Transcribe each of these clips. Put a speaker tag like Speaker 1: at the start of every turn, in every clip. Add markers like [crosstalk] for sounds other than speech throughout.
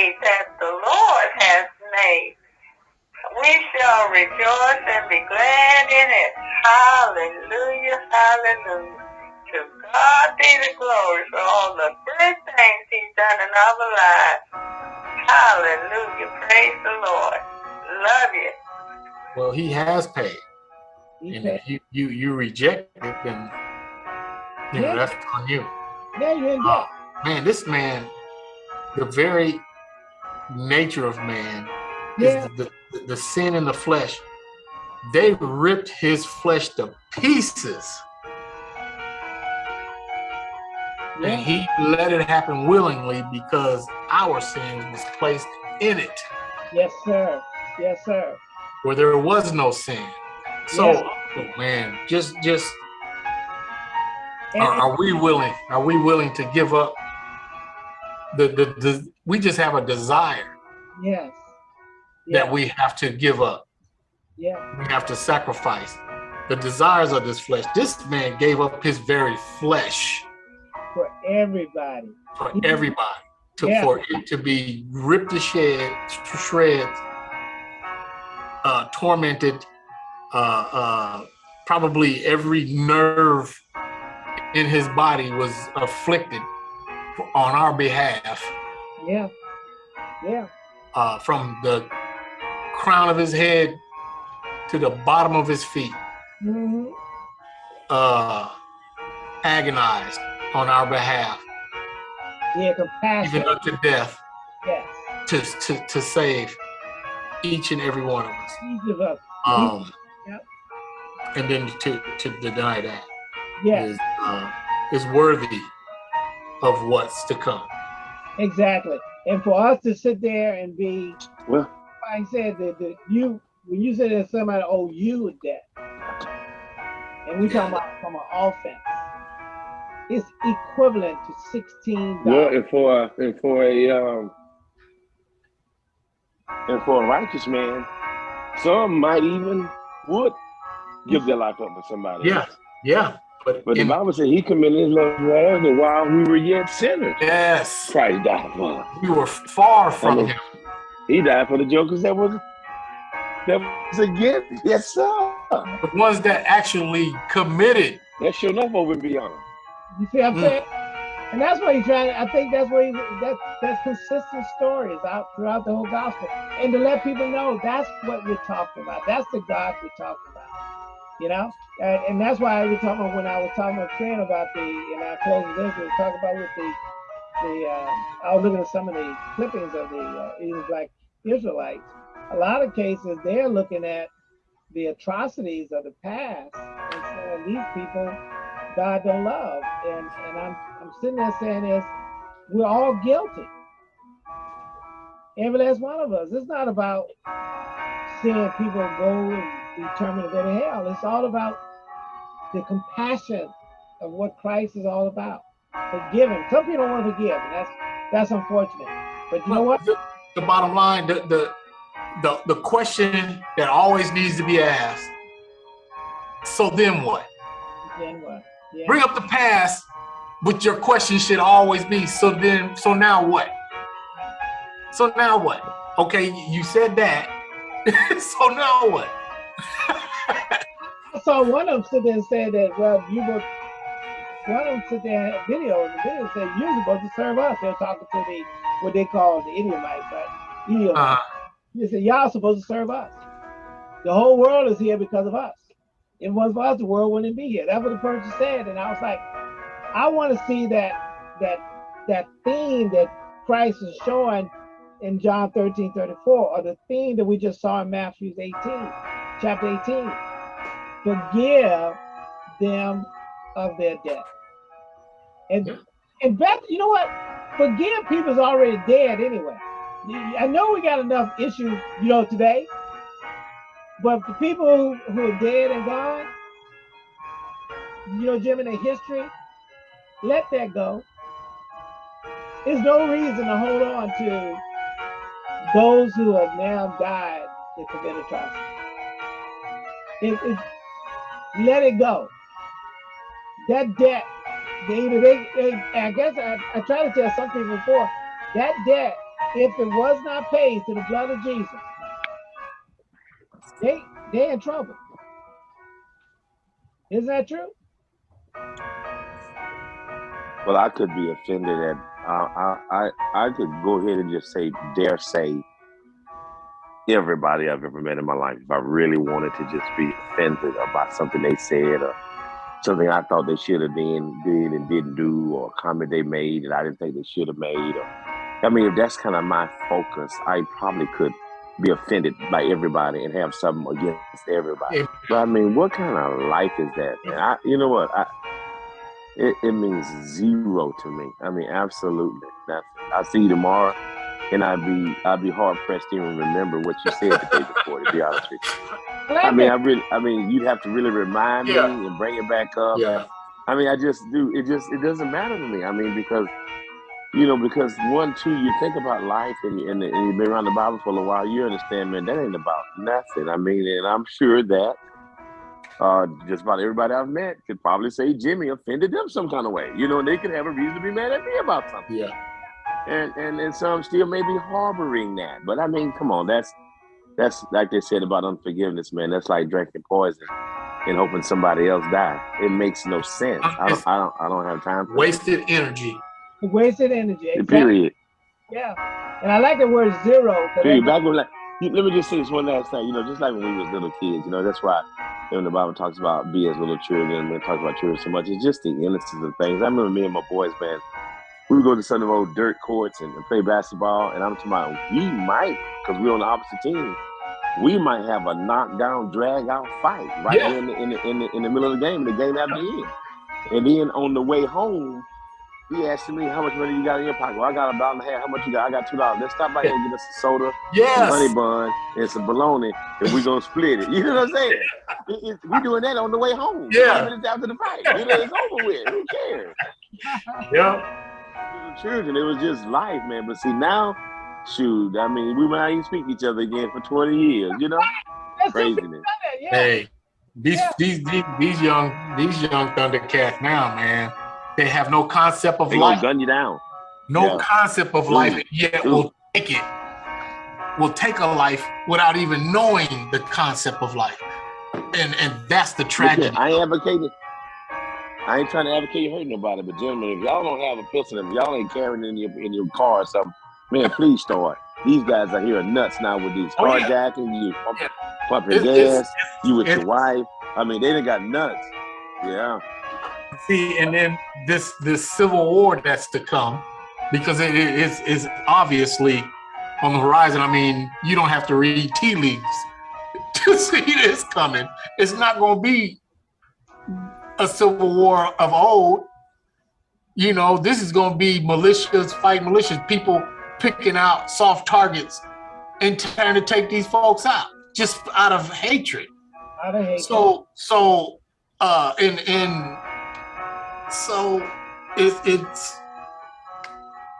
Speaker 1: day that the Lord has made. We shall rejoice and be glad in it. Hallelujah, hallelujah. To God be the glory for all the good things he's done in our lives. Hallelujah, praise the Lord. Love you.
Speaker 2: Well, he has paid.
Speaker 3: He
Speaker 2: and
Speaker 3: paid.
Speaker 2: if you, you, you reject it, then you know, that's on you.
Speaker 3: Yeah, you're
Speaker 2: Uh, man, this man, the very nature of man
Speaker 3: Yeah.
Speaker 2: is the, the, the sin in the flesh. They ripped his flesh to pieces and he let it happen willingly because our sin was placed in it
Speaker 3: Yes, sir. Yes, sir.
Speaker 2: where there was no sin. So,
Speaker 3: Yeah.
Speaker 2: oh, man, just just
Speaker 3: And,
Speaker 2: are, are we willing? Are we willing to give up? The, the the we just have a desire
Speaker 3: yes. Yeah.
Speaker 2: that we have to give up.
Speaker 3: yeah.
Speaker 2: We have to sacrifice the desires of this flesh. This man gave up his very flesh
Speaker 3: For everybody.
Speaker 2: for everybody to
Speaker 3: Yeah.
Speaker 2: for it to be ripped to shed to shreds, uh, tormented, uh, uh, probably every nerve in his body was afflicted on our behalf,
Speaker 3: Yeah. Yeah.
Speaker 2: uh, from the crown of his head to the bottom of his feet,
Speaker 3: hmm
Speaker 2: uh, agonized on our behalf,
Speaker 3: Yeah. Compassion.
Speaker 2: even unto death,
Speaker 3: yes.
Speaker 2: to, to, to save each and every one of us.
Speaker 3: Each of us.
Speaker 2: Um,
Speaker 3: Yep.
Speaker 2: And then to, to deny that
Speaker 3: Yes.
Speaker 2: is uh, is worthy of what's to come.
Speaker 3: Exactly. And for us to sit there and be,
Speaker 4: Well,
Speaker 3: I said, that, that you, when you say that somebody owe you a debt, and we talking about from an offense, it's equivalent to sixteen
Speaker 4: well, and for and for a um and for a righteous man, some might even would give their life up for somebody.
Speaker 2: Yeah,
Speaker 4: else.
Speaker 2: yeah. But,
Speaker 4: But the Bible said he committed his love for us while we were yet sinners.
Speaker 2: yes,
Speaker 4: Christ died for us.
Speaker 2: we were far from
Speaker 4: Amen.
Speaker 2: him.
Speaker 4: He died for the jokers that was that was against. Yes, sir.
Speaker 2: The ones that actually committed.
Speaker 4: That's sure enough over and beyond.
Speaker 3: You see what I'm
Speaker 2: Mm.
Speaker 3: saying? And that's what he's trying. I think that's what he, that that's consistent stories out throughout the whole gospel, and to let people know that's what we're talking about. That's the God we're talking about. You know, and, and that's why we talking about when I was talking about Trent about the, and I close with this. We talking about with the, the. Uh, I was looking at some of the clippings of the uh, even black Israelites. A lot of cases they're looking at the atrocities of the past and saying these people God don't love. And and I'm I'm sitting there saying this, we're all guilty. Every last one of us. It's not about seeing people go and determined to go to hell. It's all about the compassion of what Christ is all about. Forgiving. Some people don't want to forgive, and that's that's unfortunate. But you know what?
Speaker 2: The, the bottom line, the, the the the question that always needs to be asked. So then what?
Speaker 3: Then what? Yeah.
Speaker 2: Bring up the past, but your question should always be, so then, so now what? So now what? Okay, you said that. [laughs] so now what?
Speaker 3: I saw one of them sit there and say that, well, you were, one of them sit there and had video, and the video said, you're supposed to serve us. They're talking to the, what they call the Edomites, right? Edomites.
Speaker 2: Uh,
Speaker 3: They said, y'all supposed to serve us. The whole world is here because of us. If it wasn't for us, the world wouldn't be here. That's what the person said. And I was like, I want to see that, that, that theme that Christ is showing in John 13, 34, or the theme that we just saw in Matthew 18, chapter 18 forgive them of their debt. And
Speaker 2: Yeah.
Speaker 3: and Beth, you know what? Forgive people's already dead anyway. I know we got enough issues, you know, today. But the people who, who are dead and gone, you know, Jim, in their history, let that go. There's no reason to hold on to those who have now died that commit atrocity. It, it, let it go. That debt, they, they, they I guess I, I tried to tell some people before, that debt if it was not paid to the blood of Jesus, they they're in trouble. Isn't that true?
Speaker 4: Well, I could be offended at. Uh, I I I could go ahead and just say, dare say, everybody I've ever met in my life. If I really wanted to just be offended about something they said or something I thought they should have been did and didn't do, or a comment they made that I didn't think they should have made, or I mean, if that's kind of my focus, I probably could be offended by everybody and have something against everybody. But I mean, what kind of life is that, man? I, you know what? I, it, it means zero to me. I mean, absolutely nothing. I'll see you tomorrow, and I'd be I'd be hard pressed to even remember what you said the day before. To be honest with you, [laughs] I mean, I really, I mean, you'd have to really remind
Speaker 2: Yeah.
Speaker 4: me and bring it back up.
Speaker 2: Yeah.
Speaker 4: I mean, I just do. It just it doesn't matter to me. I mean, because you know, because one, two, you think about life and, and, and you've been around the Bible for a while. You understand, man, that ain't about nothing. I mean, and I'm sure that uh, just about everybody I've met could probably say Jimmy offended them some kind of way. You know, and they could have a reason to be mad at me about something.
Speaker 2: Yeah.
Speaker 4: And and and some still may be harboring that. But I mean, come on, that's that's like they said about unforgiveness, man. That's like drinking poison and hoping somebody else die. It makes no sense. I don't I don't I don't have time for that.
Speaker 2: Wasted energy.
Speaker 3: Wasted energy. Exactly.
Speaker 4: Period.
Speaker 3: Yeah. And I like the word zero.
Speaker 4: Period. Back when like let me just say this one last thing. You know, just like when we was little kids, you know, that's why when the Bible talks about be as little children and it talks about children so much, it's just the innocence of things. I remember me and my boys, man, we would go to some of the old dirt courts and, and play basketball, and I'm talking about we might, because we're on the opposite team, we might have a knockdown, drag out fight right
Speaker 2: Yeah.
Speaker 4: in the, in, the, in, the, in the middle of the game, and the game after the end. And then on the way home, he asked me, How much money you got in your pocket? Well, I got a dollar and a half. How much you got? I got two dollars. Let's stop by here and get us a soda, some honey
Speaker 2: Yes.
Speaker 4: bun, and some bologna, and we're gonna split it. [laughs] You know what I'm saying? It- it- we doing that on the way home.
Speaker 2: Yeah.
Speaker 4: Minutes after the fight. You know, it's over with. Who cares?
Speaker 2: Yeah.
Speaker 4: We children, it was just life, man. But see now, shoot, I mean, we might even speak to each other again for 20 years, you know?
Speaker 3: That's
Speaker 4: Craziness.
Speaker 3: Yeah.
Speaker 2: Hey, these
Speaker 3: Yeah.
Speaker 2: these these these young these young Thundercats now, man, they have no concept of
Speaker 4: They
Speaker 2: life,
Speaker 4: gun you down.
Speaker 2: no
Speaker 4: Yeah.
Speaker 2: concept of
Speaker 4: Ooh.
Speaker 2: life, yet
Speaker 4: Ooh.
Speaker 2: will take it, will take a life without even knowing the concept of life, and and that's the tragedy.
Speaker 4: here, I ain't advocating. I ain't trying to advocate you hurting nobody, but gentlemen, if y'all don't have a pistol, if y'all ain't carrying it in your in your car or something, man, please start. These guys are here nuts now with these
Speaker 2: Oh, yeah.
Speaker 4: carjacking, you pumping,
Speaker 2: Yeah.
Speaker 4: pumping gas, you with your wife. I mean, they done got nuts. Yeah.
Speaker 2: See, and then this this civil war that's to come, because it is is obviously on the horizon. I mean, you don't have to read tea leaves [laughs] to see this coming. It's not going to be a civil war of old. You know, this is going to be militias fight militias, people picking out soft targets and trying to take these folks out just out of hatred
Speaker 3: Out of hate.
Speaker 2: so so uh in in so it, it's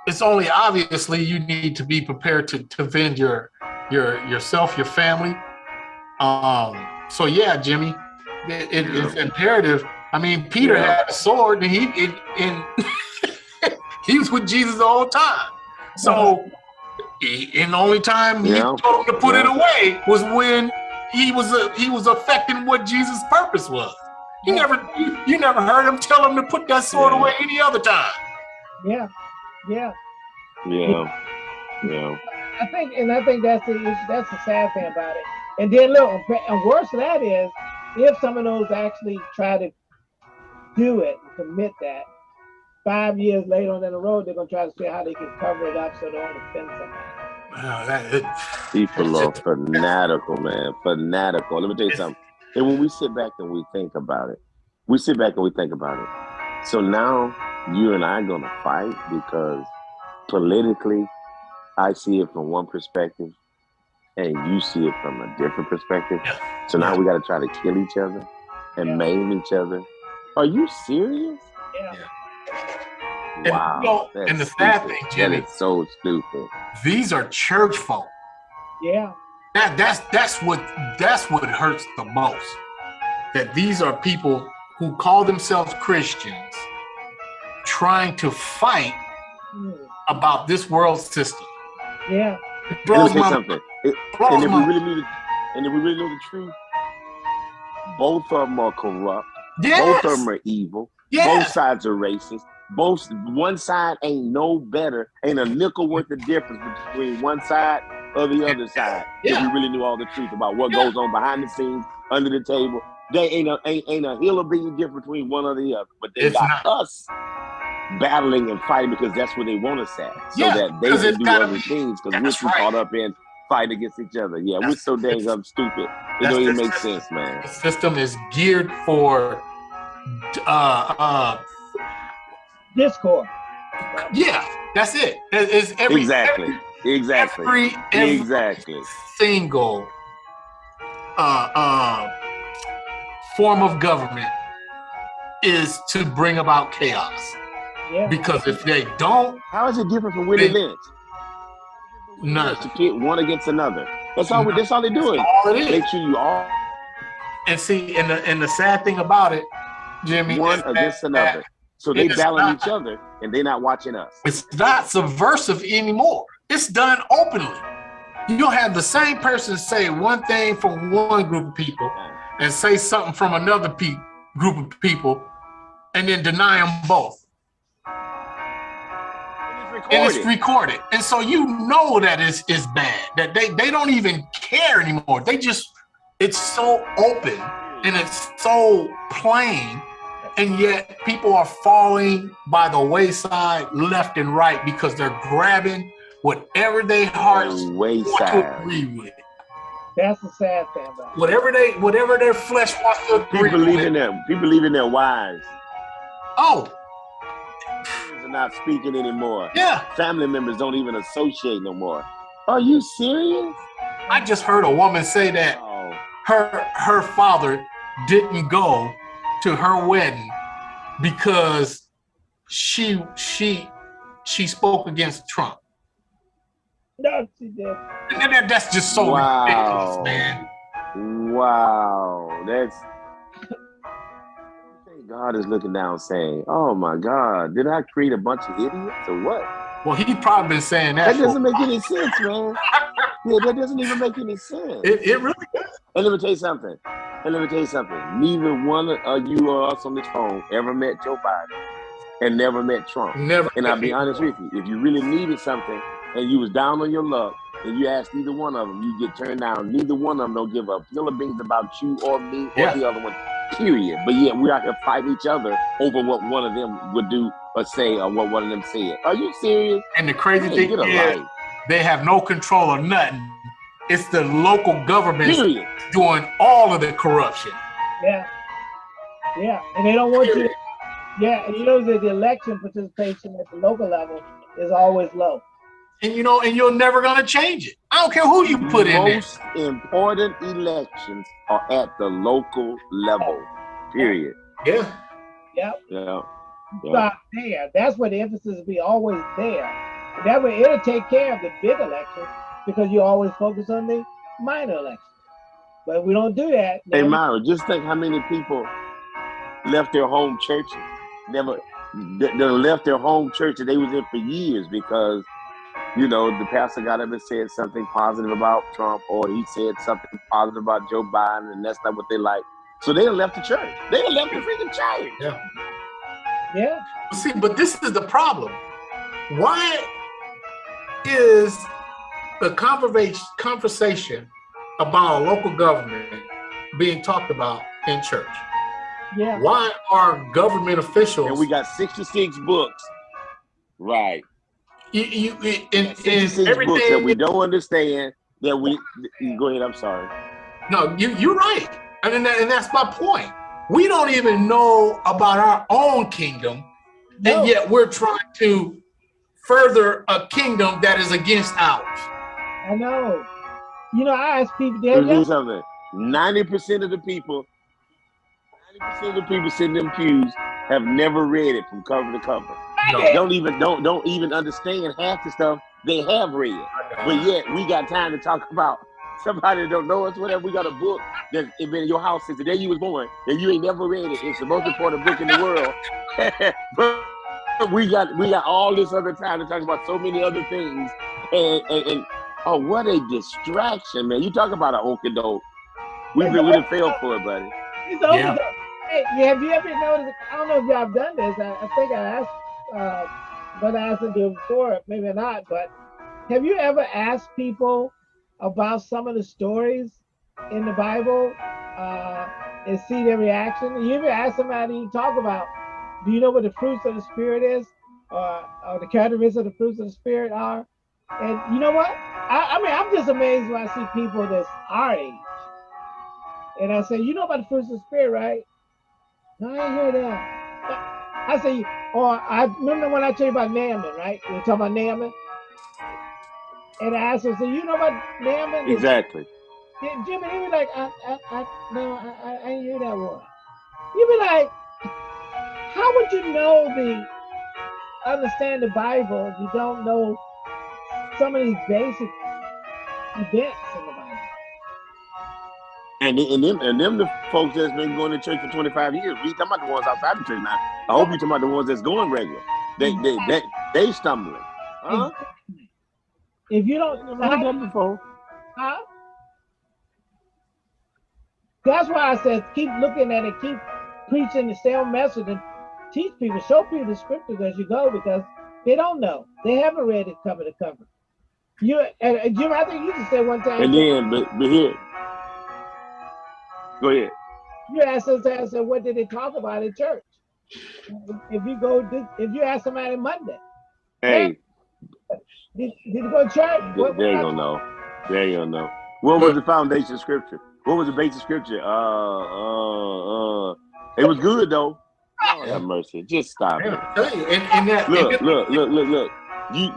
Speaker 2: it's only obviously you need to be prepared to to defend your your yourself your family um so yeah jimmy it, it- it's imperative i mean peter
Speaker 4: Yeah.
Speaker 2: had a sword and he it, and [laughs] he was with jesus all the whole time so he, and the only time he
Speaker 4: Yeah.
Speaker 2: told him to put it away was when he was uh, he was affecting what Jesus' purpose was. He never you, you never heard him tell him to put that sword
Speaker 4: Yeah.
Speaker 2: away any other time.
Speaker 3: yeah. Yeah.
Speaker 4: Yeah. Yeah.
Speaker 3: I think, and I think that's the that's the sad thing about it. And then look, and worse than that is if some of those actually try to do it, and commit that, five years later on down the road, they're gonna try to see how they can cover it up so they don't offend somebody.
Speaker 2: Uh, that- it-
Speaker 4: People are
Speaker 2: It's-
Speaker 4: fanatical, man. Fanatical. Let me tell you something. And when we sit back and we think about it, we sit back and we think about it. So now you and I are gonna fight because politically I see it from one perspective and you see it from a different perspective.
Speaker 2: Yeah.
Speaker 4: So now
Speaker 2: Yeah.
Speaker 4: we gotta try to kill each other and
Speaker 3: Yeah.
Speaker 4: maim each other. Are you serious?
Speaker 3: Yeah.
Speaker 2: And, you
Speaker 4: Wow.
Speaker 2: know, and the sad thing, Jimmy-
Speaker 4: that is so stupid.
Speaker 2: these are church folk.
Speaker 3: Yeah.
Speaker 2: That that's that's what that's what hurts the most. That these are people who call themselves Christians trying to fight
Speaker 3: Mm.
Speaker 2: about this world system.
Speaker 3: Yeah.
Speaker 2: It
Speaker 4: Let me
Speaker 2: blows my,
Speaker 4: something. It-
Speaker 2: blows
Speaker 4: and if we really knew the, and if we really know the truth, both of them are corrupt.
Speaker 2: Yes,
Speaker 4: Both of them are evil. Both sides are racist. Both one side ain't no better, ain't a nickel worth of difference between one side or the other side. If
Speaker 2: Yeah.
Speaker 4: we really knew all the truth about what
Speaker 2: Yeah.
Speaker 4: goes on behind the scenes, under the table, they ain't a ain't, ain't a hill of being different between one or the other. But they
Speaker 2: It's
Speaker 4: got us battling and fighting because that's where they want us at, so
Speaker 2: Yeah,
Speaker 4: that they can do other
Speaker 2: be-
Speaker 4: things because we're too
Speaker 2: right.
Speaker 4: caught up in fighting against each other. Yeah, we're so dang up stupid. It don't even make sense, man.
Speaker 2: the system is geared for uh uh
Speaker 3: Discord.
Speaker 2: yeah that's it It- it's every
Speaker 4: Exactly. Exactly.
Speaker 2: every, every
Speaker 4: Exactly.
Speaker 2: single uh uh form of government is to bring about chaos
Speaker 3: Yeah.
Speaker 2: because if they don't
Speaker 4: How is it different from Willie
Speaker 2: They-
Speaker 4: Lynch?
Speaker 2: none
Speaker 4: To pit one against another. That's all.
Speaker 2: None.
Speaker 4: That's all they're doing.
Speaker 2: all it is
Speaker 4: Make sure you all
Speaker 2: and see and the and the sad thing about it jimmy
Speaker 4: one
Speaker 2: is that-
Speaker 4: against another. So they
Speaker 2: it is
Speaker 4: battling
Speaker 2: not-
Speaker 4: each other, and they're not watching us.
Speaker 2: it's not subversive anymore. It's done openly. You'll have the same person say one thing from one group of people and say something from another pe- group of people and then deny them both. And it's
Speaker 4: Recorded.
Speaker 2: recorded. And so you know that it's, it's bad, that they, they don't even care anymore. They just, it's so open and it's so plain. And yet people are falling by the wayside left and right because they're grabbing whatever they hearts
Speaker 4: The
Speaker 2: want to
Speaker 4: wayside.
Speaker 2: agree with.
Speaker 3: That's the sad thing about it.
Speaker 2: Whatever they whatever their flesh wants to agree
Speaker 4: People believe
Speaker 2: with.
Speaker 4: in them. People believe in their wives.
Speaker 2: Oh,
Speaker 4: They're not speaking anymore.
Speaker 2: yeah.
Speaker 4: Family members don't even associate no more. Are you serious?
Speaker 2: I just heard a woman say that
Speaker 4: Oh,
Speaker 2: her her father didn't go to her wedding because she she she spoke against Trump.
Speaker 3: No, she did.
Speaker 2: And that- that's just so
Speaker 4: Wow.
Speaker 2: ridiculous, man.
Speaker 4: wow. That's. God is looking down saying, "Oh my God, did I create a bunch of idiots or what?"
Speaker 2: Well, he probably been saying that.
Speaker 4: That
Speaker 2: for-
Speaker 4: doesn't make any sense, man. [laughs] Yeah, that doesn't even make any sense.
Speaker 2: it, it really does.
Speaker 4: And let me tell you something. And let me tell you something. Neither one of uh, you or us on this phone ever met Joe Biden and never met Trump.
Speaker 2: never.
Speaker 4: And I'll be honest with you, if you really needed something and you was down on your luck and you asked either one of them, you get turned down. Neither one of them don't give a hill of beans about you or me or
Speaker 2: Yeah.
Speaker 4: the other one. Period. But yet we're out here fighting each other over what one of them would do or say or what one of them said. Are you serious?
Speaker 2: And the crazy
Speaker 4: Hey,
Speaker 2: thing is,
Speaker 4: life.
Speaker 2: they have no control of nothing. It's the local government
Speaker 4: Period.
Speaker 2: doing all of the corruption.
Speaker 3: Yeah. Yeah. And they don't want you to, yeah, and you know that the election participation at the local level is always low.
Speaker 2: And you know, and you're never gonna change it. I don't care who you put in there.
Speaker 4: Most important elections are at the local level. Period.
Speaker 2: Yeah.
Speaker 3: Yeah.
Speaker 4: Yeah. Yeah.
Speaker 3: Stop there. That's where the emphasis will be always there. That way it'll take care of the big elections because you always focus on the minor elections. But we don't do that,
Speaker 4: Hey,
Speaker 3: then-
Speaker 4: Myra, just think how many people left their home churches, never they, they left their home church that they was in for years because, you know, the pastor got up and said something positive about Trump or he said something positive about Joe Biden and that's not what they like. So they left the church. They left the freaking church.
Speaker 3: yeah,
Speaker 2: See, but this is the problem. Why is the conversation conversation about a local government being talked about in church?
Speaker 3: yeah.
Speaker 2: Why are government officials
Speaker 4: And we got 66 books. Right.
Speaker 2: you, you, in, in
Speaker 4: 66 books that we don't understand that we go ahead, I'm sorry.
Speaker 2: No, you you're right. I mean, that, and that's my point. We don't even know about our own kingdom,
Speaker 3: No.
Speaker 2: and yet we're trying to further a kingdom that is against ours.
Speaker 3: I know. You know, I ask people,
Speaker 4: Let
Speaker 3: they're
Speaker 4: me tell something. Ninety percent of the people, ninety percent of the people sitting in them pews have never read it from cover to cover.
Speaker 2: No.
Speaker 4: Don't even don't don't even understand half the stuff they have read. But yet we got time to talk about somebody that don't know us, whatever. We got a book that's been in your house since the day you was born, and you ain't never read it. It's the most important book in the world. [laughs] but we got we got all this other time to talk about so many other things, and, and, and oh, what a distraction, man! You talk about an okie doke. We've been really failed for it, buddy.
Speaker 3: It's over. Yeah. Hey, have you ever noticed? I don't know if y'all have done this. I, I think I asked, uh, but I asked them before, maybe not. But have you ever asked people about some of the stories in the Bible uh, and see their reaction? You ever ask somebody you talk about, do you know what the fruits of the spirit is, or, or the characteristics of the fruits of the spirit are? And you know what? I, I mean, I'm just amazed when I see people that's our age, and I say, you know about the fruits of the spirit, right? No, I ain't hear that. I say, or I remember when I tell you about Naaman, right? Are talking about Naaman. And I asked him, so you know about Naaman?
Speaker 4: Exactly.
Speaker 3: Jimmy, he be like, I, I, I no, I, I ain't hear that one. You be like, how would you know the understand the Bible if you don't know some of these basic events in the Bible?
Speaker 4: And, and them and them the folks that's been going to church for 25 years. We talking about the ones outside the church now. I hope you talking about the ones that's going regular. They they they, they stumbling. Huh?
Speaker 3: If you don't
Speaker 4: never heard them before.
Speaker 3: Huh? That's why I said keep looking at it, keep preaching the same message and teach people, show people the scriptures as you go because they don't know. They haven't read it cover to cover. You and Jim, I think you just said one time.
Speaker 4: And then, but, but here, Go ahead.
Speaker 3: You asked us, I said, what did they talk about in church? If you go, if you ask somebody Monday,
Speaker 4: hey,
Speaker 3: did, did you go to church?
Speaker 4: What, they ain't gonna know. They ain't gonna know. What was the foundation scripture? What was the basic scripture? Uh, uh, uh. It was good though. Oh, have mercy. Just stop it.
Speaker 2: And, and that,
Speaker 4: look, look, look, look, look. You.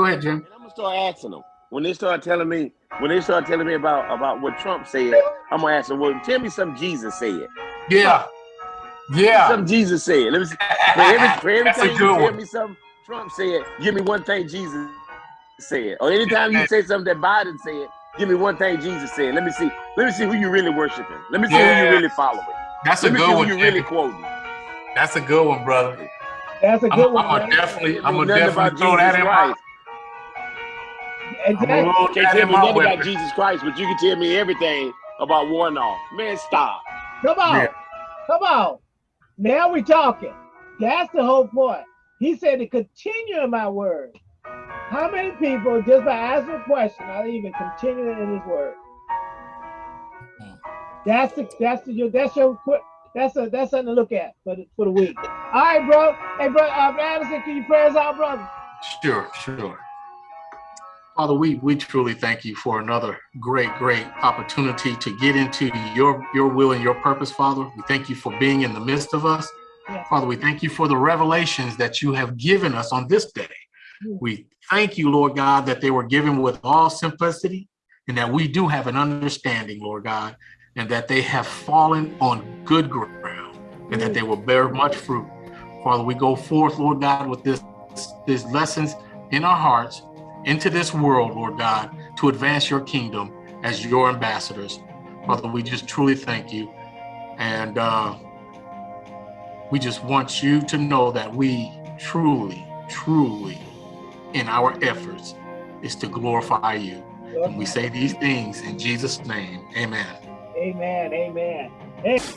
Speaker 2: Go ahead, Jim.
Speaker 4: And I'm gonna start asking them when they start telling me when they start telling me about about what Trump said, I'm gonna ask them, well, tell me something Jesus said.
Speaker 2: Yeah. Yeah.
Speaker 4: Something Jesus said. Let me see. For every, for every time you tell one. me something Trump said, give me one thing Jesus said. Or anytime you say something that Biden said, give me one thing Jesus said. Let me see. Let me see who you really worshiping. Let me see yeah. who you really following.
Speaker 2: That's
Speaker 4: Let
Speaker 2: a good one.
Speaker 4: you really quoting.
Speaker 2: That's a good one, brother.
Speaker 3: That's a good
Speaker 2: I'm,
Speaker 3: one.
Speaker 2: I'm gonna definitely, I'm gonna definitely throw that in my
Speaker 3: Exactly.
Speaker 4: You can't tell me nothing about Jesus Christ, but you can tell me everything about Warnock. Man, stop.
Speaker 3: Come on. Yeah. Come on. Now we're talking. That's the whole point. He said to continue in my word. How many people, just by asking a question, are even continuing in his word? That's the that's the that's your that's a that's something to look at for the for the week. All right, bro. Hey, bro, uh, Anderson, can you pray us out, brother?
Speaker 2: Sure, sure. Father, we, we truly thank you for another great, great opportunity to get into your, your will and your purpose, Father. We thank you for being in the midst of us. Yes. Father, we thank you for the revelations that you have given us on this day. Yes. We thank you, Lord God, that they were given with all simplicity and that we do have an understanding, Lord God, and that they have fallen on good ground and that they will bear much fruit. Father, we go forth, Lord God, with this, these lessons in our hearts into this world, Lord God, to advance your kingdom as your ambassadors. Father, we just truly thank you. And uh, we just want you to know that we truly, truly, in our efforts, is to glorify you. And we say these things in Jesus' name. Amen.
Speaker 3: Amen. Amen. amen.